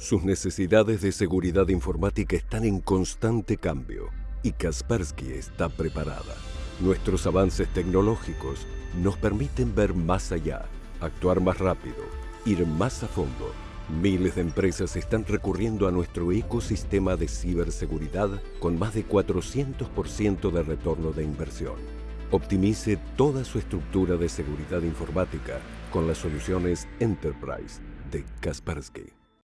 Sus necesidades de seguridad informática están en constante cambio y Kaspersky está preparada. Nuestros avances tecnológicos nos permiten ver más allá, actuar más rápido, ir más a fondo. Miles de empresas están recurriendo a nuestro ecosistema de ciberseguridad con más de 400% de retorno de inversión. Optimice toda su estructura de seguridad informática con las soluciones Enterprise de Kaspersky.